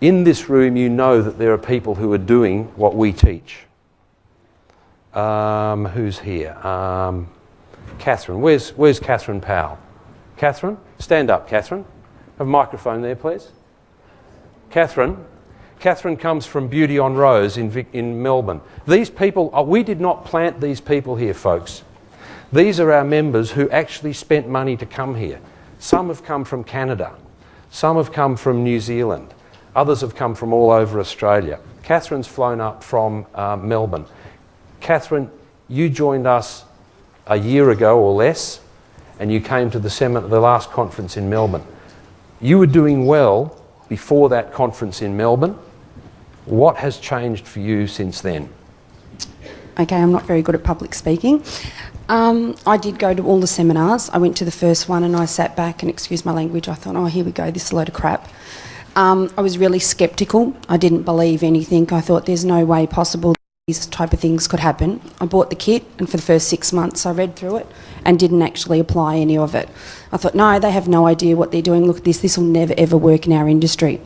in this room, you know that there are people who are doing what we teach. Um, who's here? Um, Catherine. Where's, where's Catherine Powell? Catherine? Stand up, Catherine. Have a microphone there, please. Catherine. Catherine comes from Beauty on Rose in, Vic, in Melbourne. These people, oh, we did not plant these people here, folks. These are our members who actually spent money to come here. Some have come from Canada. Some have come from New Zealand. Others have come from all over Australia. Catherine's flown up from uh, Melbourne. Catherine, you joined us a year ago or less, and you came to the, seminar, the last conference in Melbourne. You were doing well before that conference in Melbourne. What has changed for you since then? Okay, I'm not very good at public speaking. Um, I did go to all the seminars. I went to the first one and I sat back and, excuse my language, I thought, oh, here we go, this is a load of crap. Um, I was really sceptical. I didn't believe anything. I thought there's no way possible these type of things could happen. I bought the kit and for the first six months I read through it and didn't actually apply any of it. I thought, no, they have no idea what they're doing. Look at this, this will never ever work in our industry.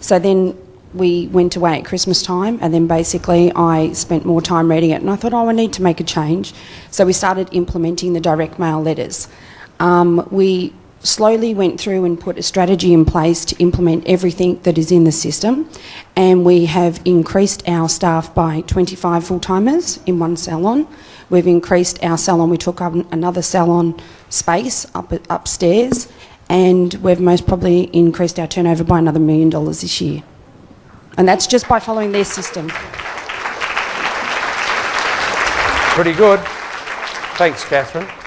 So then we went away at Christmas time and then basically I spent more time reading it and I thought, oh, I need to make a change. So we started implementing the direct mail letters. Um, we slowly went through and put a strategy in place to implement everything that is in the system and we have increased our staff by 25 full-timers in one salon. We've increased our salon, we took up another salon space up upstairs and we've most probably increased our turnover by another million dollars this year. And that's just by following their system. Pretty good. Thanks, Catherine.